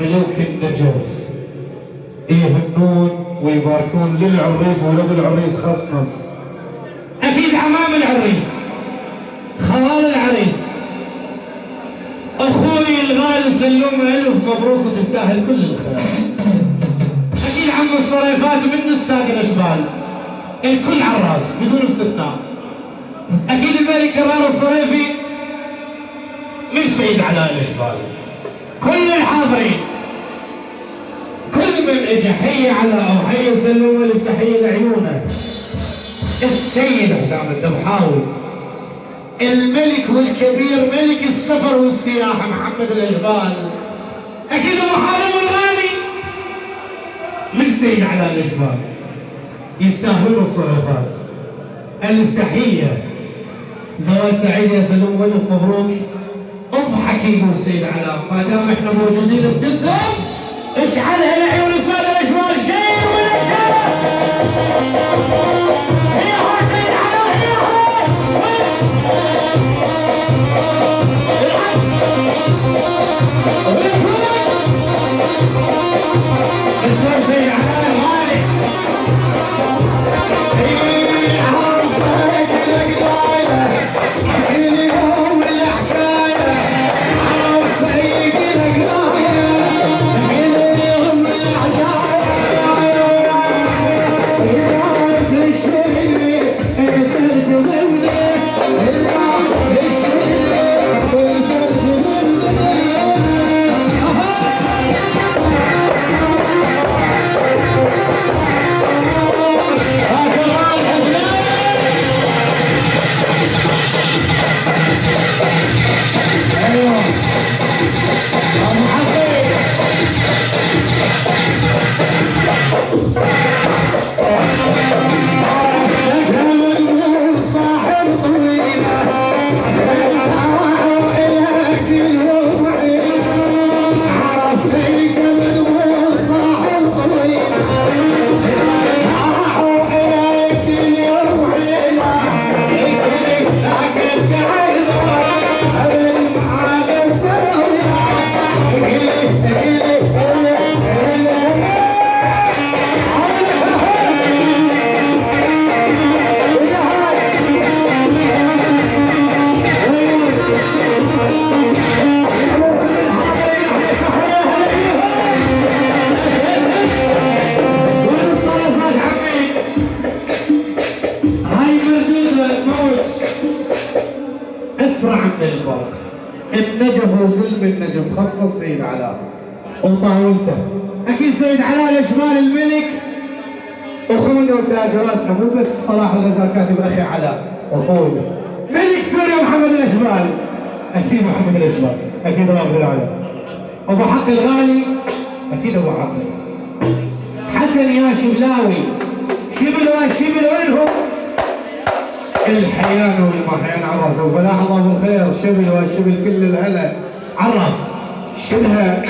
ملوك النجف. يهنون ويباركون للعريس ولو العريس خصنص أكيد عمام العريس. خوال العريس. أخوي الغالي سلوم ألف مبروك وتستاهل كل الخير. أكيد عم الصريفات من الساق الأشبال. الكل على الراس بدون استثناء. أكيد الملك كرار الصريفي مش سيد علاء الأشبال. كل الحاضرين. كل من اجى حي على أو حي سلوم ألف تحية لعيونك. السيد حسام الدبحاوي الملك والكبير ملك السفر والسياحه محمد الاجبال أكيد ابو حارم الغالي. من سيد علاء الاجبال يستاهلون الصرفات ألف تحية. زواج سعيد يا سلوم والف مبروك. أضحك يقول سيد علاء ما دام إحنا موجودين ابتسم اشعلها لعيون الساده وظلم النجف خصم السيد علاء وطاولته أكيد سيد علاء الاشبال الملك. اخونا وتاج راسنا مو بس صلاح الغزال كاتب أخي علاء اخونا ملك سوريا محمد الاشبال أكيد محمد الاشبال أكيد رافض العلاء أبو حق الغالي. أكيد أبو حق. حسن يا شبلاوي. شبل وين شبل وينهم الحيان والمحيان عرس وبلاحظ ابو خير شبل وشبل كل الهلا. عرس شبلها